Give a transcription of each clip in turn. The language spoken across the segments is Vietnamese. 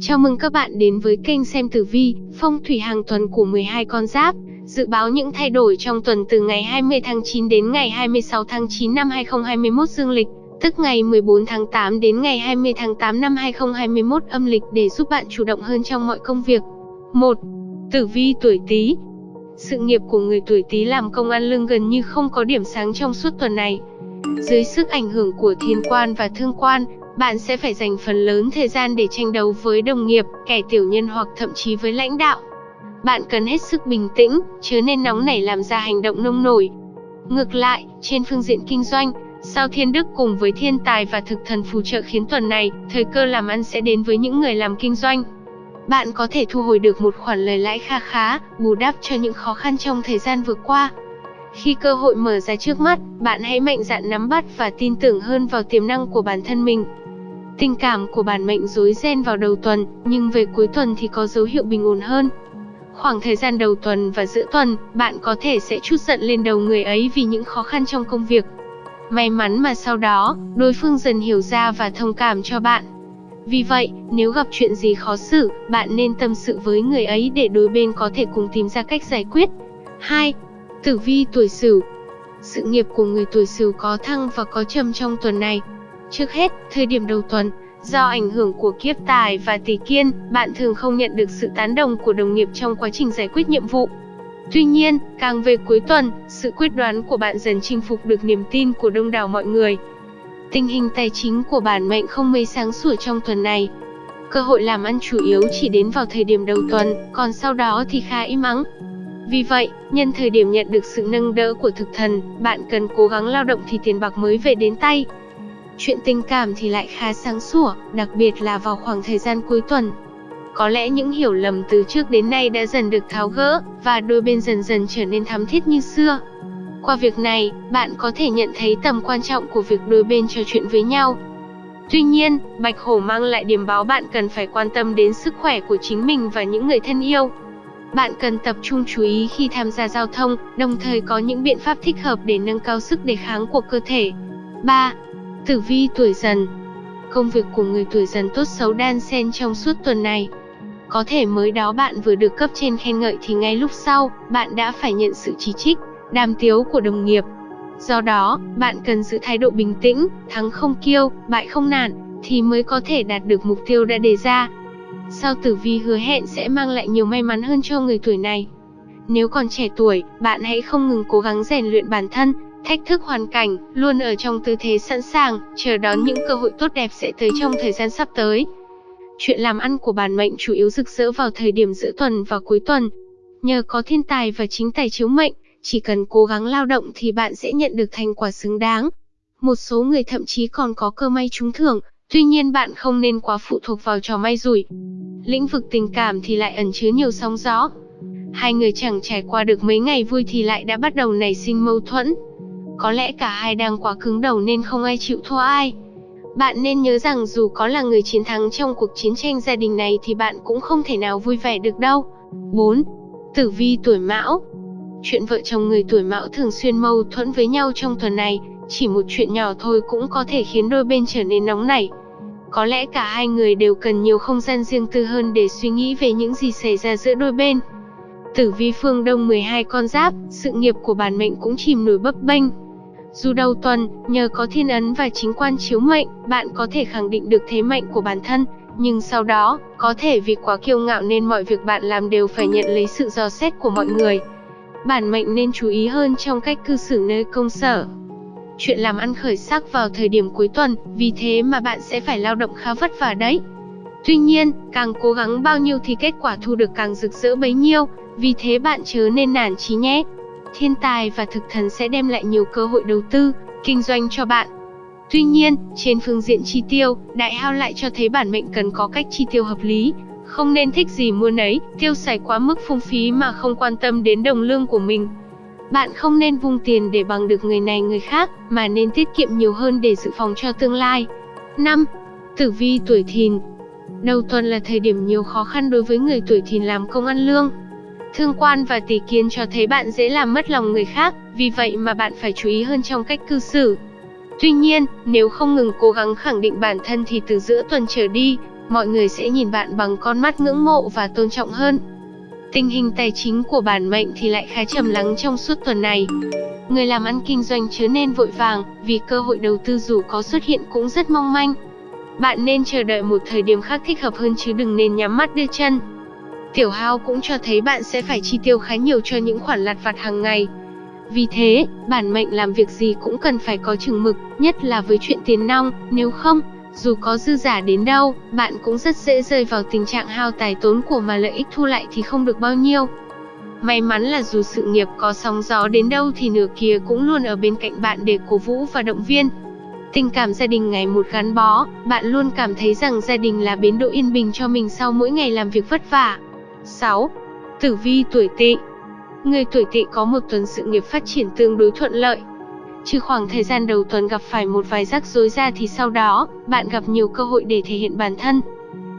Chào mừng các bạn đến với kênh xem tử vi, phong thủy hàng tuần của 12 con giáp. Dự báo những thay đổi trong tuần từ ngày 20 tháng 9 đến ngày 26 tháng 9 năm 2021 dương lịch, tức ngày 14 tháng 8 đến ngày 20 tháng 8 năm 2021 âm lịch để giúp bạn chủ động hơn trong mọi công việc. 1. Tử vi tuổi Tý. Sự nghiệp của người tuổi Tý làm công ăn lương gần như không có điểm sáng trong suốt tuần này. Dưới sức ảnh hưởng của thiên quan và thương quan, bạn sẽ phải dành phần lớn thời gian để tranh đấu với đồng nghiệp, kẻ tiểu nhân hoặc thậm chí với lãnh đạo. Bạn cần hết sức bình tĩnh, chứ nên nóng nảy làm ra hành động nông nổi. Ngược lại, trên phương diện kinh doanh, sao thiên đức cùng với thiên tài và thực thần phù trợ khiến tuần này, thời cơ làm ăn sẽ đến với những người làm kinh doanh. Bạn có thể thu hồi được một khoản lời lãi kha khá, bù đắp cho những khó khăn trong thời gian vừa qua. Khi cơ hội mở ra trước mắt, bạn hãy mạnh dạn nắm bắt và tin tưởng hơn vào tiềm năng của bản thân mình. Tình cảm của bản mệnh rối ren vào đầu tuần, nhưng về cuối tuần thì có dấu hiệu bình ổn hơn. Khoảng thời gian đầu tuần và giữa tuần, bạn có thể sẽ chút giận lên đầu người ấy vì những khó khăn trong công việc. May mắn mà sau đó, đối phương dần hiểu ra và thông cảm cho bạn. Vì vậy, nếu gặp chuyện gì khó xử, bạn nên tâm sự với người ấy để đôi bên có thể cùng tìm ra cách giải quyết. 2. Tử vi tuổi Sửu. Sự nghiệp của người tuổi Sửu có thăng và có trầm trong tuần này. Trước hết, thời điểm đầu tuần, do ảnh hưởng của kiếp tài và tỷ kiên, bạn thường không nhận được sự tán đồng của đồng nghiệp trong quá trình giải quyết nhiệm vụ. Tuy nhiên, càng về cuối tuần, sự quyết đoán của bạn dần chinh phục được niềm tin của đông đảo mọi người. Tình hình tài chính của bản mệnh không mấy sáng sủa trong tuần này. Cơ hội làm ăn chủ yếu chỉ đến vào thời điểm đầu tuần, còn sau đó thì khá im ắng. Vì vậy, nhân thời điểm nhận được sự nâng đỡ của thực thần, bạn cần cố gắng lao động thì tiền bạc mới về đến tay. Chuyện tình cảm thì lại khá sáng sủa, đặc biệt là vào khoảng thời gian cuối tuần. Có lẽ những hiểu lầm từ trước đến nay đã dần được tháo gỡ, và đôi bên dần dần trở nên thắm thiết như xưa. Qua việc này, bạn có thể nhận thấy tầm quan trọng của việc đôi bên trò chuyện với nhau. Tuy nhiên, Bạch Hổ mang lại điểm báo bạn cần phải quan tâm đến sức khỏe của chính mình và những người thân yêu. Bạn cần tập trung chú ý khi tham gia giao thông, đồng thời có những biện pháp thích hợp để nâng cao sức đề kháng của cơ thể. 3. Tử vi tuổi dần Công việc của người tuổi dần tốt xấu đan xen trong suốt tuần này. Có thể mới đó bạn vừa được cấp trên khen ngợi thì ngay lúc sau, bạn đã phải nhận sự chỉ trích, đàm tiếu của đồng nghiệp. Do đó, bạn cần giữ thái độ bình tĩnh, thắng không kiêu, bại không nản, thì mới có thể đạt được mục tiêu đã đề ra. Sao tử vi hứa hẹn sẽ mang lại nhiều may mắn hơn cho người tuổi này. Nếu còn trẻ tuổi, bạn hãy không ngừng cố gắng rèn luyện bản thân, thách thức hoàn cảnh, luôn ở trong tư thế sẵn sàng, chờ đón những cơ hội tốt đẹp sẽ tới trong thời gian sắp tới. Chuyện làm ăn của bản mệnh chủ yếu rực rỡ vào thời điểm giữa tuần và cuối tuần. Nhờ có thiên tài và chính tài chiếu mệnh, chỉ cần cố gắng lao động thì bạn sẽ nhận được thành quả xứng đáng. Một số người thậm chí còn có cơ may trúng thưởng, tuy nhiên bạn không nên quá phụ thuộc vào trò may rủi. Lĩnh vực tình cảm thì lại ẩn chứa nhiều sóng gió. Hai người chẳng trải qua được mấy ngày vui thì lại đã bắt đầu nảy sinh mâu thuẫn. Có lẽ cả hai đang quá cứng đầu nên không ai chịu thua ai. Bạn nên nhớ rằng dù có là người chiến thắng trong cuộc chiến tranh gia đình này thì bạn cũng không thể nào vui vẻ được đâu. 4. Tử vi tuổi mão Chuyện vợ chồng người tuổi mão thường xuyên mâu thuẫn với nhau trong tuần này, chỉ một chuyện nhỏ thôi cũng có thể khiến đôi bên trở nên nóng nảy. Có lẽ cả hai người đều cần nhiều không gian riêng tư hơn để suy nghĩ về những gì xảy ra giữa đôi bên. Tử vi phương Đông 12 con giáp, sự nghiệp của bản mệnh cũng chìm nổi bấp bênh. Dù đầu tuần, nhờ có thiên ấn và chính quan chiếu mệnh, bạn có thể khẳng định được thế mạnh của bản thân, nhưng sau đó, có thể vì quá kiêu ngạo nên mọi việc bạn làm đều phải nhận lấy sự dò xét của mọi người. Bản mệnh nên chú ý hơn trong cách cư xử nơi công sở. Chuyện làm ăn khởi sắc vào thời điểm cuối tuần, vì thế mà bạn sẽ phải lao động khá vất vả đấy. Tuy nhiên, càng cố gắng bao nhiêu thì kết quả thu được càng rực rỡ bấy nhiêu, vì thế bạn chớ nên nản chí nhé. Thiên tài và thực thần sẽ đem lại nhiều cơ hội đầu tư, kinh doanh cho bạn. Tuy nhiên, trên phương diện chi tiêu, đại hao lại cho thấy bản mệnh cần có cách chi tiêu hợp lý, không nên thích gì mua nấy, tiêu xài quá mức phung phí mà không quan tâm đến đồng lương của mình. Bạn không nên vung tiền để bằng được người này người khác, mà nên tiết kiệm nhiều hơn để dự phòng cho tương lai. 5. Tử vi tuổi thìn Đầu tuần là thời điểm nhiều khó khăn đối với người tuổi thìn làm công ăn lương. Thương quan và tỷ kiến cho thấy bạn dễ làm mất lòng người khác, vì vậy mà bạn phải chú ý hơn trong cách cư xử. Tuy nhiên, nếu không ngừng cố gắng khẳng định bản thân thì từ giữa tuần trở đi, Mọi người sẽ nhìn bạn bằng con mắt ngưỡng mộ và tôn trọng hơn. Tình hình tài chính của bản mệnh thì lại khá trầm lắng trong suốt tuần này. Người làm ăn kinh doanh chớ nên vội vàng, vì cơ hội đầu tư dù có xuất hiện cũng rất mong manh. Bạn nên chờ đợi một thời điểm khác thích hợp hơn chứ đừng nên nhắm mắt đưa chân. Tiểu hao cũng cho thấy bạn sẽ phải chi tiêu khá nhiều cho những khoản lặt vặt hàng ngày. Vì thế, bản mệnh làm việc gì cũng cần phải có chừng mực, nhất là với chuyện tiền nong, nếu không, dù có dư giả đến đâu, bạn cũng rất dễ rơi vào tình trạng hao tài tốn của mà lợi ích thu lại thì không được bao nhiêu. May mắn là dù sự nghiệp có sóng gió đến đâu thì nửa kia cũng luôn ở bên cạnh bạn để cổ vũ và động viên. Tình cảm gia đình ngày một gắn bó, bạn luôn cảm thấy rằng gia đình là bến đỗ yên bình cho mình sau mỗi ngày làm việc vất vả. 6. Tử vi tuổi Tỵ. Người tuổi Tỵ có một tuần sự nghiệp phát triển tương đối thuận lợi. Trừ khoảng thời gian đầu tuần gặp phải một vài rắc rối ra thì sau đó, bạn gặp nhiều cơ hội để thể hiện bản thân.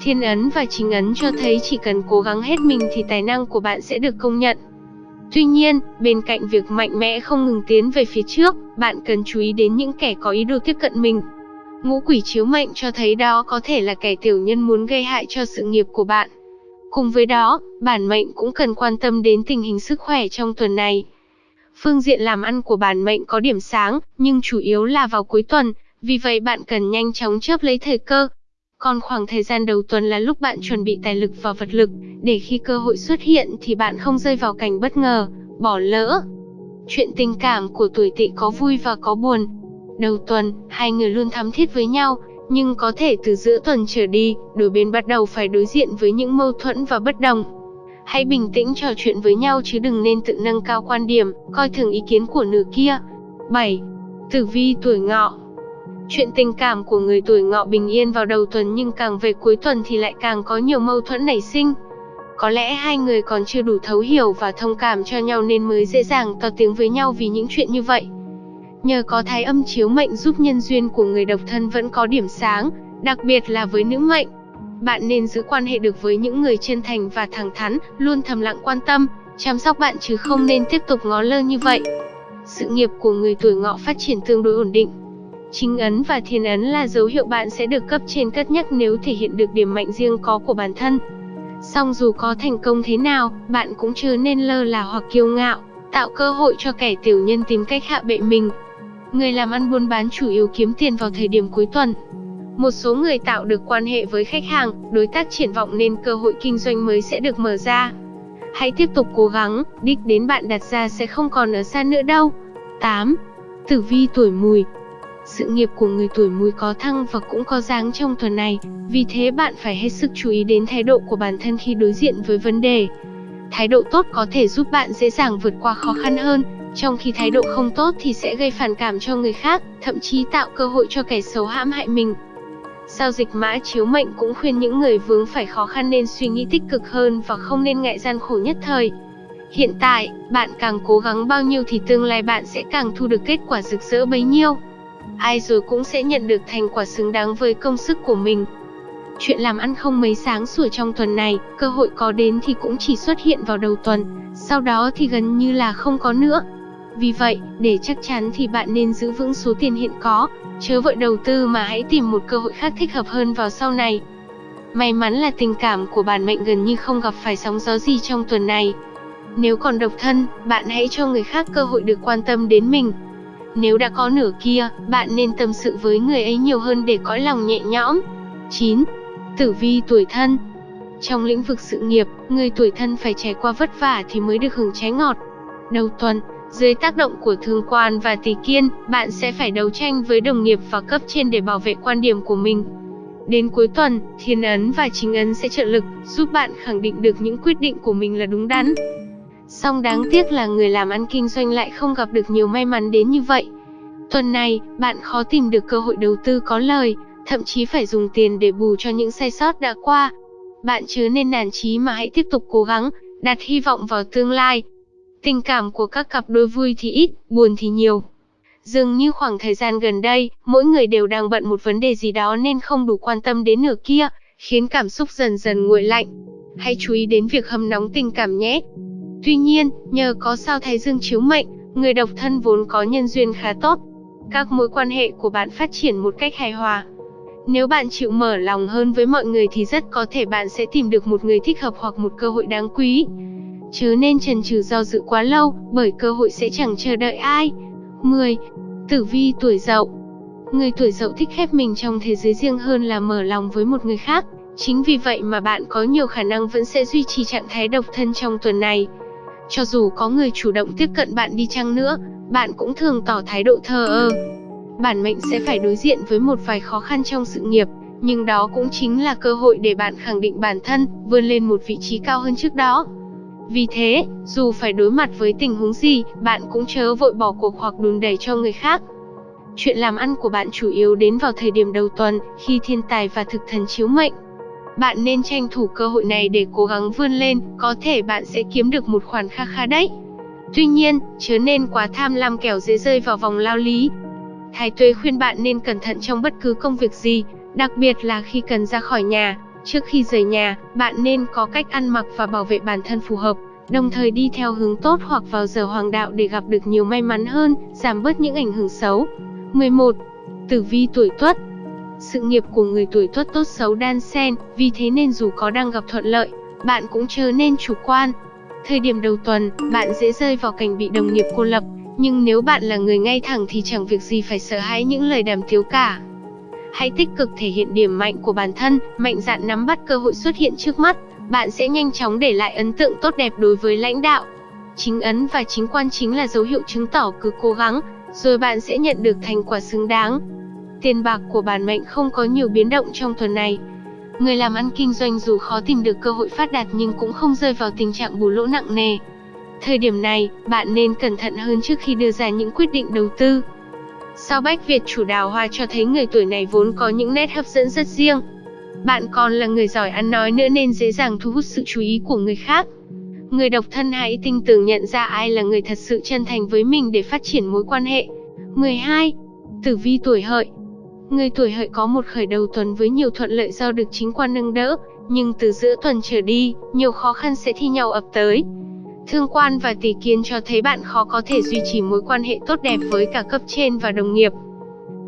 Thiên ấn và chính ấn cho thấy chỉ cần cố gắng hết mình thì tài năng của bạn sẽ được công nhận. Tuy nhiên, bên cạnh việc mạnh mẽ không ngừng tiến về phía trước, bạn cần chú ý đến những kẻ có ý đồ tiếp cận mình. Ngũ quỷ chiếu mệnh cho thấy đó có thể là kẻ tiểu nhân muốn gây hại cho sự nghiệp của bạn. Cùng với đó, bản mệnh cũng cần quan tâm đến tình hình sức khỏe trong tuần này. Phương diện làm ăn của bản mệnh có điểm sáng, nhưng chủ yếu là vào cuối tuần, vì vậy bạn cần nhanh chóng chớp lấy thời cơ. Còn khoảng thời gian đầu tuần là lúc bạn chuẩn bị tài lực và vật lực, để khi cơ hội xuất hiện thì bạn không rơi vào cảnh bất ngờ, bỏ lỡ. Chuyện tình cảm của tuổi tỵ có vui và có buồn. Đầu tuần, hai người luôn thắm thiết với nhau, nhưng có thể từ giữa tuần trở đi, đôi bên bắt đầu phải đối diện với những mâu thuẫn và bất đồng. Hãy bình tĩnh trò chuyện với nhau chứ đừng nên tự nâng cao quan điểm, coi thường ý kiến của nửa kia. 7. Tử vi tuổi ngọ Chuyện tình cảm của người tuổi ngọ bình yên vào đầu tuần nhưng càng về cuối tuần thì lại càng có nhiều mâu thuẫn nảy sinh. Có lẽ hai người còn chưa đủ thấu hiểu và thông cảm cho nhau nên mới dễ dàng to tiếng với nhau vì những chuyện như vậy. Nhờ có thái âm chiếu mệnh giúp nhân duyên của người độc thân vẫn có điểm sáng, đặc biệt là với nữ mệnh. Bạn nên giữ quan hệ được với những người chân thành và thẳng thắn, luôn thầm lặng quan tâm, chăm sóc bạn chứ không nên tiếp tục ngó lơ như vậy. Sự nghiệp của người tuổi ngọ phát triển tương đối ổn định. Chính ấn và thiên ấn là dấu hiệu bạn sẽ được cấp trên cất nhắc nếu thể hiện được điểm mạnh riêng có của bản thân. Song dù có thành công thế nào, bạn cũng chưa nên lơ là hoặc kiêu ngạo, tạo cơ hội cho kẻ tiểu nhân tìm cách hạ bệ mình. Người làm ăn buôn bán chủ yếu kiếm tiền vào thời điểm cuối tuần. Một số người tạo được quan hệ với khách hàng, đối tác triển vọng nên cơ hội kinh doanh mới sẽ được mở ra. Hãy tiếp tục cố gắng, đích đến bạn đặt ra sẽ không còn ở xa nữa đâu. 8. Tử vi tuổi mùi sự nghiệp của người tuổi mùi có thăng và cũng có dáng trong tuần này, vì thế bạn phải hết sức chú ý đến thái độ của bản thân khi đối diện với vấn đề. Thái độ tốt có thể giúp bạn dễ dàng vượt qua khó khăn hơn, trong khi thái độ không tốt thì sẽ gây phản cảm cho người khác, thậm chí tạo cơ hội cho kẻ xấu hãm hại mình. Sao dịch mã chiếu mệnh cũng khuyên những người vướng phải khó khăn nên suy nghĩ tích cực hơn và không nên ngại gian khổ nhất thời. Hiện tại, bạn càng cố gắng bao nhiêu thì tương lai bạn sẽ càng thu được kết quả rực rỡ bấy nhiêu ai rồi cũng sẽ nhận được thành quả xứng đáng với công sức của mình. Chuyện làm ăn không mấy sáng sủa trong tuần này, cơ hội có đến thì cũng chỉ xuất hiện vào đầu tuần, sau đó thì gần như là không có nữa. Vì vậy, để chắc chắn thì bạn nên giữ vững số tiền hiện có, chớ vội đầu tư mà hãy tìm một cơ hội khác thích hợp hơn vào sau này. May mắn là tình cảm của bản mệnh gần như không gặp phải sóng gió gì trong tuần này. Nếu còn độc thân, bạn hãy cho người khác cơ hội được quan tâm đến mình, nếu đã có nửa kia, bạn nên tâm sự với người ấy nhiều hơn để có lòng nhẹ nhõm. 9. Tử vi tuổi thân Trong lĩnh vực sự nghiệp, người tuổi thân phải trải qua vất vả thì mới được hưởng trái ngọt. Đầu tuần, dưới tác động của thương quan và tỷ kiên, bạn sẽ phải đấu tranh với đồng nghiệp và cấp trên để bảo vệ quan điểm của mình. Đến cuối tuần, thiên ấn và chính ấn sẽ trợ lực, giúp bạn khẳng định được những quyết định của mình là đúng đắn. Song đáng tiếc là người làm ăn kinh doanh lại không gặp được nhiều may mắn đến như vậy. Tuần này, bạn khó tìm được cơ hội đầu tư có lời, thậm chí phải dùng tiền để bù cho những sai sót đã qua. Bạn chớ nên nản chí mà hãy tiếp tục cố gắng, đặt hy vọng vào tương lai. Tình cảm của các cặp đôi vui thì ít, buồn thì nhiều. Dường như khoảng thời gian gần đây, mỗi người đều đang bận một vấn đề gì đó nên không đủ quan tâm đến nửa kia, khiến cảm xúc dần dần nguội lạnh. Hãy chú ý đến việc hâm nóng tình cảm nhé. Tuy nhiên, nhờ có sao thái dương chiếu mệnh, người độc thân vốn có nhân duyên khá tốt. Các mối quan hệ của bạn phát triển một cách hài hòa. Nếu bạn chịu mở lòng hơn với mọi người thì rất có thể bạn sẽ tìm được một người thích hợp hoặc một cơ hội đáng quý. Chớ nên chần chừ do dự quá lâu, bởi cơ hội sẽ chẳng chờ đợi ai. 10. Tử vi tuổi dậu Người tuổi dậu thích khép mình trong thế giới riêng hơn là mở lòng với một người khác. Chính vì vậy mà bạn có nhiều khả năng vẫn sẽ duy trì trạng thái độc thân trong tuần này. Cho dù có người chủ động tiếp cận bạn đi chăng nữa, bạn cũng thường tỏ thái độ thờ ơ. Bản mệnh sẽ phải đối diện với một vài khó khăn trong sự nghiệp, nhưng đó cũng chính là cơ hội để bạn khẳng định bản thân, vươn lên một vị trí cao hơn trước đó. Vì thế, dù phải đối mặt với tình huống gì, bạn cũng chớ vội bỏ cuộc hoặc đùn đẩy cho người khác. Chuyện làm ăn của bạn chủ yếu đến vào thời điểm đầu tuần, khi thiên tài và thực thần chiếu mệnh. Bạn nên tranh thủ cơ hội này để cố gắng vươn lên, có thể bạn sẽ kiếm được một khoản kha khá đấy. Tuy nhiên, chớ nên quá tham lam kẻo dễ rơi vào vòng lao lý. Thái Tuế khuyên bạn nên cẩn thận trong bất cứ công việc gì, đặc biệt là khi cần ra khỏi nhà. Trước khi rời nhà, bạn nên có cách ăn mặc và bảo vệ bản thân phù hợp, đồng thời đi theo hướng tốt hoặc vào giờ hoàng đạo để gặp được nhiều may mắn hơn, giảm bớt những ảnh hưởng xấu. 11. Tử vi tuổi Tuất Sự nghiệp của người tuổi Tuất tốt xấu đan xen, vì thế nên dù có đang gặp thuận lợi, bạn cũng chớ nên chủ quan. Thời điểm đầu tuần, bạn dễ rơi vào cảnh bị đồng nghiệp cô lập, nhưng nếu bạn là người ngay thẳng thì chẳng việc gì phải sợ hãi những lời đàm tiếu cả. Hãy tích cực thể hiện điểm mạnh của bản thân, mạnh dạn nắm bắt cơ hội xuất hiện trước mắt, bạn sẽ nhanh chóng để lại ấn tượng tốt đẹp đối với lãnh đạo. Chính ấn và chính quan chính là dấu hiệu chứng tỏ cứ cố gắng, rồi bạn sẽ nhận được thành quả xứng đáng. Tiền bạc của bản mệnh không có nhiều biến động trong tuần này. Người làm ăn kinh doanh dù khó tìm được cơ hội phát đạt nhưng cũng không rơi vào tình trạng bù lỗ nặng nề. Thời điểm này, bạn nên cẩn thận hơn trước khi đưa ra những quyết định đầu tư. Sao Bách Việt chủ đào hoa cho thấy người tuổi này vốn có những nét hấp dẫn rất riêng. Bạn còn là người giỏi ăn nói nữa nên dễ dàng thu hút sự chú ý của người khác. Người độc thân hãy tinh tường nhận ra ai là người thật sự chân thành với mình để phát triển mối quan hệ. 12. Tử vi tuổi hợi Người tuổi hợi có một khởi đầu tuần với nhiều thuận lợi do được chính quan nâng đỡ, nhưng từ giữa tuần trở đi, nhiều khó khăn sẽ thi nhau ập tới. Thương quan và tỷ kiến cho thấy bạn khó có thể duy trì mối quan hệ tốt đẹp với cả cấp trên và đồng nghiệp.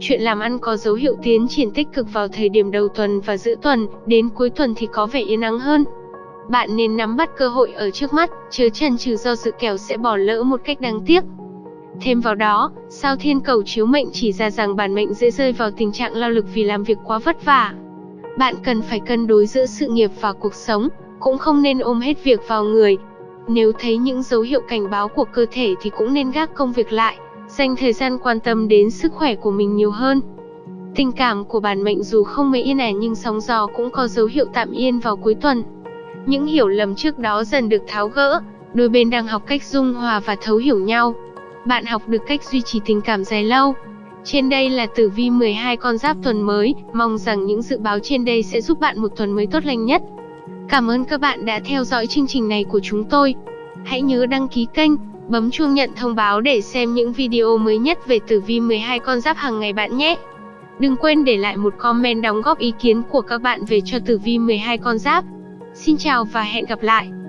Chuyện làm ăn có dấu hiệu tiến triển tích cực vào thời điểm đầu tuần và giữa tuần, đến cuối tuần thì có vẻ yên ắng hơn. Bạn nên nắm bắt cơ hội ở trước mắt, chớ chần chừ do dự kèo sẽ bỏ lỡ một cách đáng tiếc. Thêm vào đó, sao thiên cầu chiếu mệnh chỉ ra rằng bản mệnh dễ rơi vào tình trạng lao lực vì làm việc quá vất vả. Bạn cần phải cân đối giữa sự nghiệp và cuộc sống, cũng không nên ôm hết việc vào người. Nếu thấy những dấu hiệu cảnh báo của cơ thể thì cũng nên gác công việc lại, dành thời gian quan tâm đến sức khỏe của mình nhiều hơn. Tình cảm của bản mệnh dù không mấy yên ả nhưng sóng gió cũng có dấu hiệu tạm yên vào cuối tuần. Những hiểu lầm trước đó dần được tháo gỡ, đôi bên đang học cách dung hòa và thấu hiểu nhau. Bạn học được cách duy trì tình cảm dài lâu. Trên đây là tử vi 12 con giáp tuần mới, mong rằng những dự báo trên đây sẽ giúp bạn một tuần mới tốt lành nhất. Cảm ơn các bạn đã theo dõi chương trình này của chúng tôi. Hãy nhớ đăng ký kênh, bấm chuông nhận thông báo để xem những video mới nhất về tử vi 12 con giáp hàng ngày bạn nhé. Đừng quên để lại một comment đóng góp ý kiến của các bạn về cho tử vi 12 con giáp. Xin chào và hẹn gặp lại!